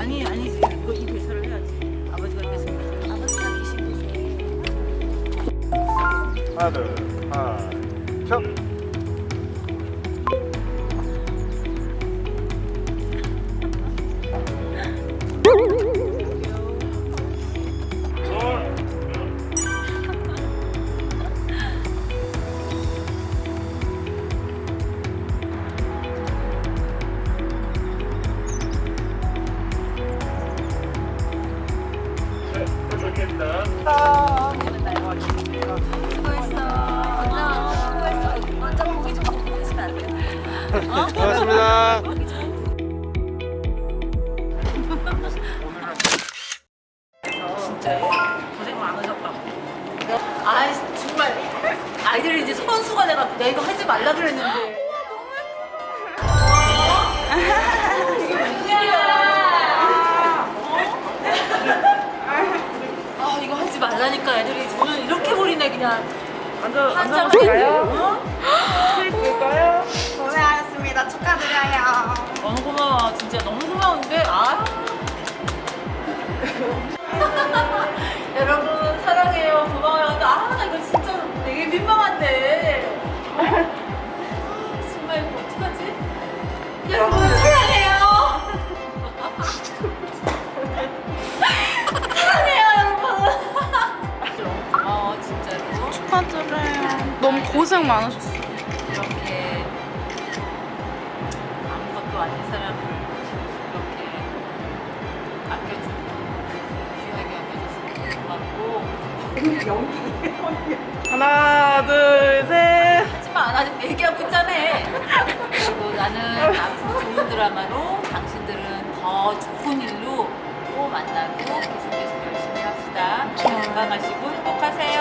아니 아니 그거 이 대사를 해야지. 아버지가 대사. 아버지가 계신 대사. 하나 둘 하나 셋. 고맙습니다 고생 많으셨다. 아 정말 아이들이 이제 선수가 돼갖고 내가 이거 하지 말라 그랬는데. 애들이 저는 이렇게 버리네 그냥? 어? 볼까요? 너무 고생 많으셨어요. 이렇게 아무것도 아닌 사람을 이렇게 아껴주고 귀하게 아껴줘서 고맙고 하나, 둘, 셋. 하지만 아직 얘기하고 있잖아. 그리고 나는 앞으로 좋은 드라마로 당신들은 더 좋은 일로 또 만나고 계속 계속 열심히 합시다. 건강하시고 행복하세요